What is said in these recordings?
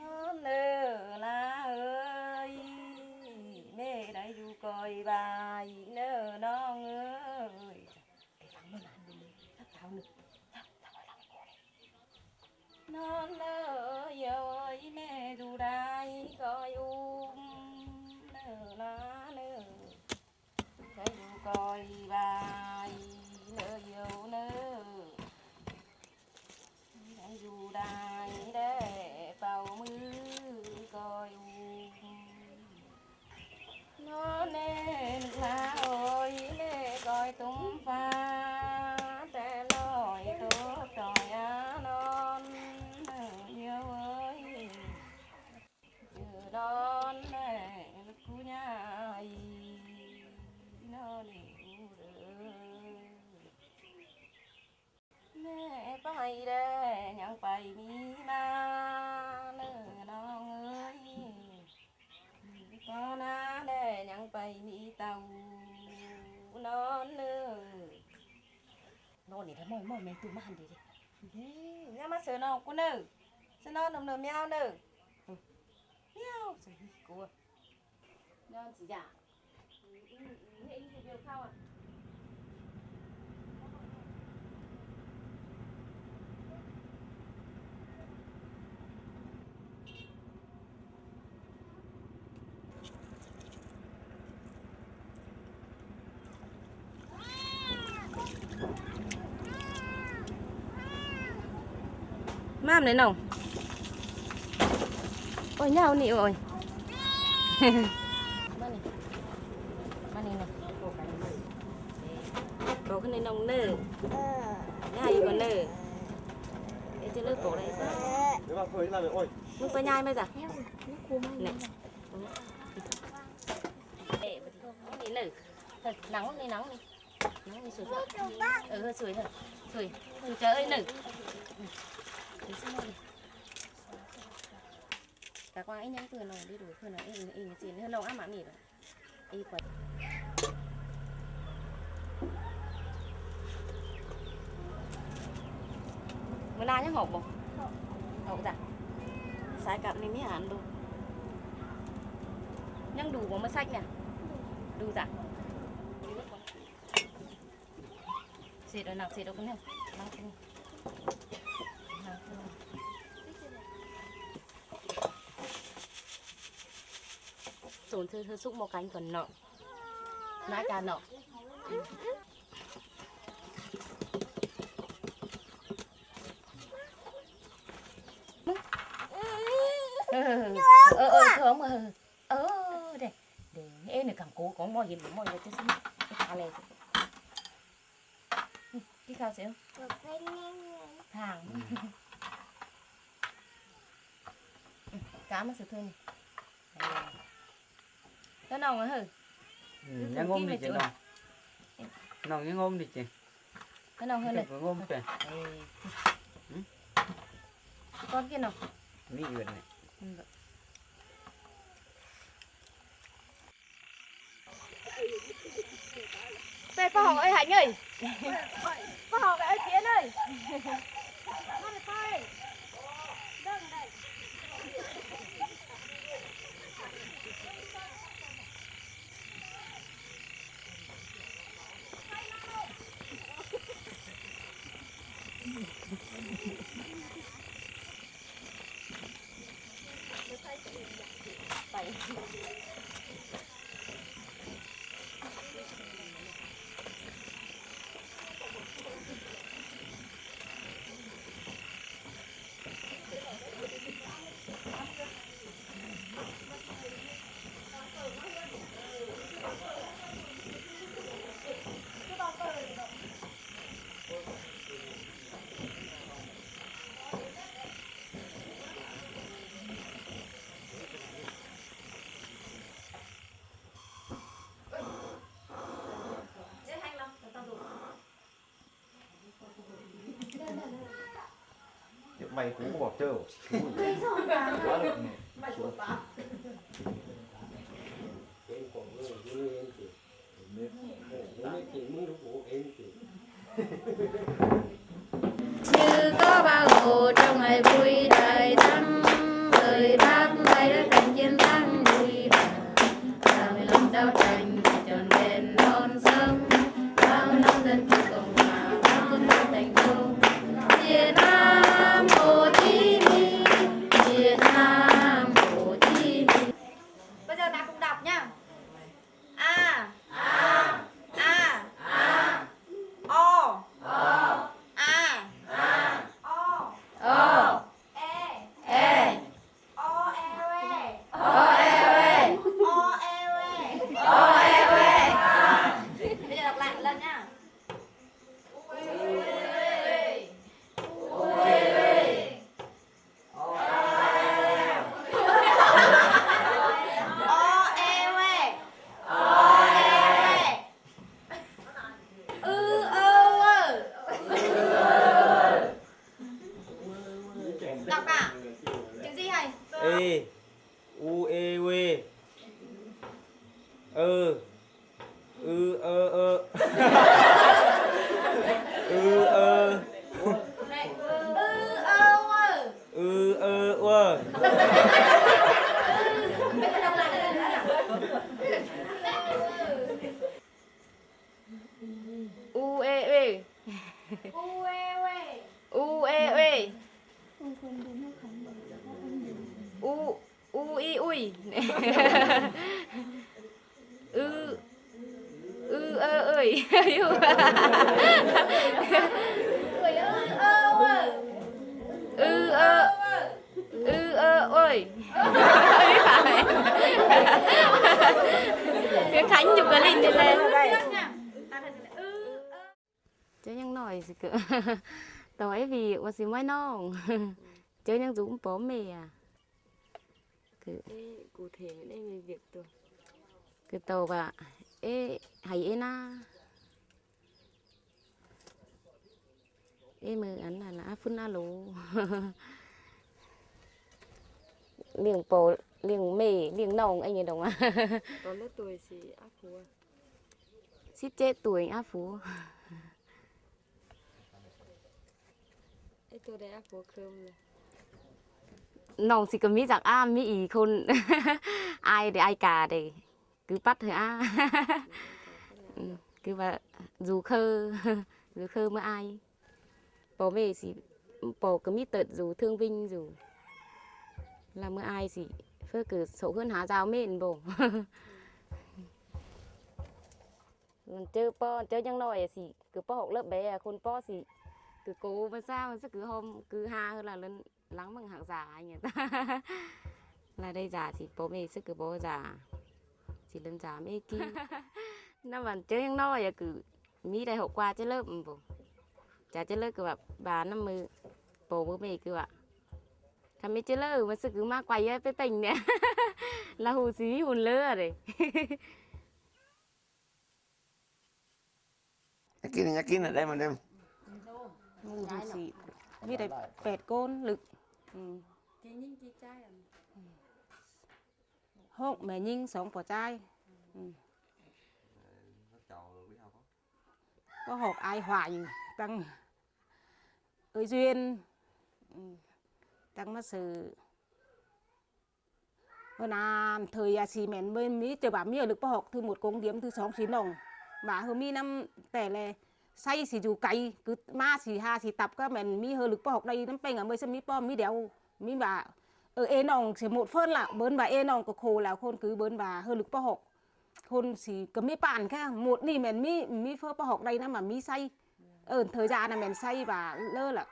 non nơ la ơi mẹ đã du coi bài nơ non ơi cái phẳng nó làm nữa non nơ ơi mẹ du đai coi này mồi mồi mỏi mình tụ hẳn đi. Đi nha mà sờ nào, cô nữ? Sờ non nồng nồng mèo nữ. Ừ. Mèo rồi cô non chỉ giả nghe ý thì được không à? Mam đấy nồng Ôi nhau nị ôi Mang này. Cái nồng nơ. Nhai gì còn nơ. Ê chứ lớp cổ Nếu mà phơi làm ôi, Nước phải nhai mấy giờ nắng đi nắng đi. Nắng đi sủi thôi Ừ sủi thôi. Sủi Sủi trời ơi Để cả qua anh nhắn từ nó đi đuổi khơi nó em em xin hơn lâu ám mà mì rồi y quật bữa la nhá hộp không hộp dạ sai cặp này mới ăn luôn nhưng đủ bóng mới sách nè đủ dạ xịt rồi nào xịt đâu cũng được mang cái Mang tổn thương hơi xúc một cánh còn nọ. Nãy cả nọ. Ờ ờ không ờ ờ để để em này càng cố có mọi gì mọi người chứ xin cái thằng này. Cái sao xíu hàng cá mà sự thương cái nào mà hử ừ, nhang ôm đi chị nào. Nào nhang ôm đi chị. cái nào hơn này Cái ôm kìa. Ừ. con kia nào Mỹ uyển này. đây có hồng ơi hạnh ơi có hồng ơi kiến ơi ไปหูก็บอกเจอหู ไม่ส่งนะ อืม gì hay? e u e w ơ ư ơ ơ ư ơ ư ơ ơ. U E E U E E. U E E U U I ui Ư Ư ơ ơi. Người ư ơ. Ư ơ ơi. Cái Khánh chụp cái link lên lên chứ nhưng nói gì cơ tối vì có gì mới non. Chứ nhưng dũng bố mẹ à cụ thể đây về việc tôi cứ tàu và ê hay ê na. Ê mơ anh là là phun na lù liền bố liền mẹ liền nòng anh ấy đồng à có lớp tuổi thì áp phú à? ship chết tuổi áp phú. Tôi đây áp phú cơm này น้องสิก็มีจากอ้ามีอีกคน อายเดอายกาเดคือปัดเถอะอ้า อืมคือว่าdù khơ dù khơ mới ai bố về thì bố có mi tật dù thương vinh dù là mới ai thì phơ cứ sổ hơn há giáo mền bố Còn chơi po chơi chẳng nói thì cứ po học lớp bé à con po thì cứ cố mà sao mà cứ hôm cứ ha hơn là lên lắng bằng hàng giả anh người ta là đây giả thì bố mẹ sức cứ bố giả. Chỉ lần giả mấy kia nó vẫn chơi ăn no giờ cứ mi đại hậu qua chơi lớp bố. Chả chơi lớp cứ bà bà năm mươi bố bố mẹ cứ bà thằng mấy chơi lớp mà sức cứ ma quay ấy cái tình nè. Là hù xí hùn lơ đấy Aquí, aquí, aquí, aquí, aquí, aquí, aquí, aquí, ป็นเนี่ย ละหูสีหุ่นเลือเลย nhắc kín nhắc kín ở đây mà đem หูสีมีได้แปดก้นลึก thế nhưng chị trai à หกแม่ยิงสองปอใจายอืมก็หกอายหวายตั้งเอ้ยดuyên ừ.ตั้งมาสื่อวันนั้นthời à xì mẹn bên mỹ chờ bà mi ở lực bảo học thứ một công điểm thứ sóng xí nòng bà hơ mi năm tẻ lệ say xì dù cày cứ ma xì ha xì tập các mình mi hơi lực bỏ học đây năm bên ở mới xem mi po mi đéo mi bà ở ê nòng, sẽ một phân là bớn bà ê nòng có khổ là khôn cứ bớn bà hơi lực bỏ học khôn xì cầm mi bàn kha một ni mình mi mi phơ bỏ học đây năm mà mi say ở ừ, thời gian là mình say và lơ là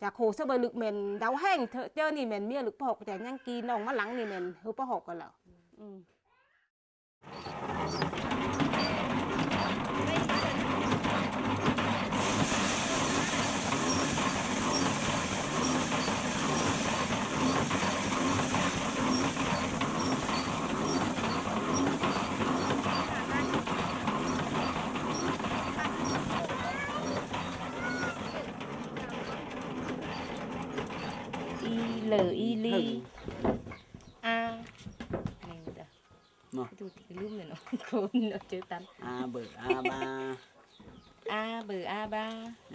chả khổ sao bởi lực mình đau hèn chơi thì mình mi lực bỏ học để nhang kỳ nòng mà lắng thì mình hơi bỏ học rồi là ừ. ม y l y ly a này đó Mà. tôi thì cái lúc này nó khôn nó chữ tánh a bờ a ba a bờ a ba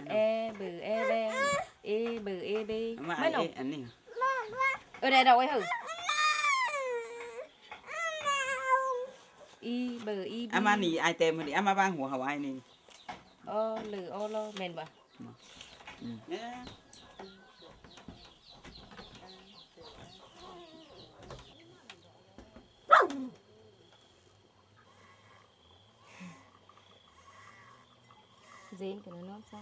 e bờ e b e bờ e b mà mấy ai nồng ấy anh này ở đây đâu ấy hử y bờ y b ama ni ai tem mà đi ama bangหัวหาวายนี่ ô lử ô lô mền bà เนี่ย dên của nó nó ra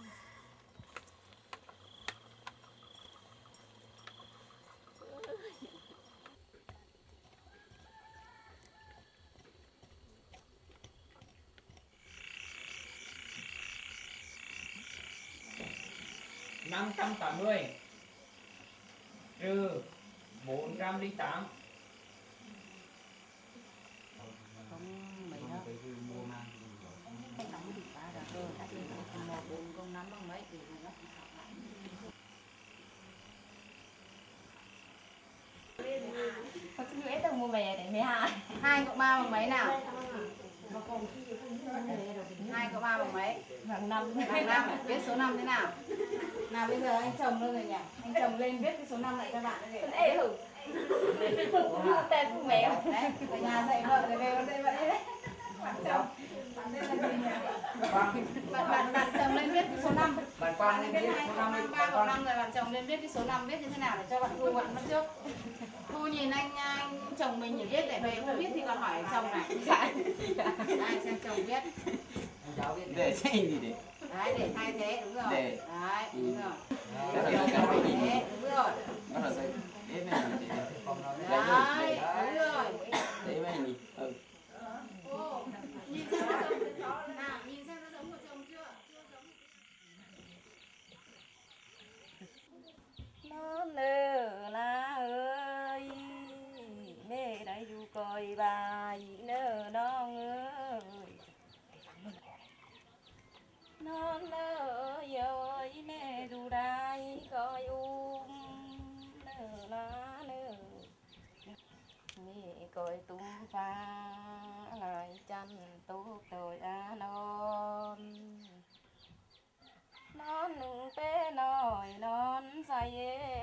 năm trăm tám mươi trừ bốn trăm linh tám Con xin lỗi tao mua về để mấy hai hai cộng ba bằng mấy nào? Hai cộng ba bằng mấy? Bằng năm. Bằng năm. Viết số năm thế nào? Nào bây giờ anh chồng luôn rồi nhỉ? Anh chồng lên viết cái số năm lại cho bạn để Ê hử. Tên của mèo đấy ở nhà dạy vợ rồi về đây vậy. Đấy bạn chồng bạn bạn bạn chồng lên viết cái số năm bạn bạn quan lên viết số cộng năm năm ba cộng năm rồi bạn chồng lên viết cái số năm viết như thế nào để cho bạn thu bạn mất trước thu nhìn anh anh chồng mình chỉ viết để về không biết thì còn hỏi chồng này ai xem chồng viết để xem gì để đấy để thay thế đúng rồi Để. đấy đúng rồi Để. đấy đúng rồi bắt đầu đây để này để đấy đúng rồi để mấy nhỉ ừ nhìn xem nó giống nào nhìn xem nó giống của chồng chưa chưa giống nó nơ la ơi mẹ đã du coi bài nơ non ơi hơn nơ ơi nè dù đai coi um nơ lá nơ. Mẹ coi tung pha lại chăn tốt tội a non. Non nừng bé nồi non say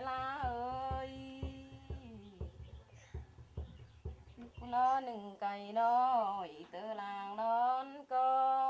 la ơi. Nó nừng cày nổi từ làng non con.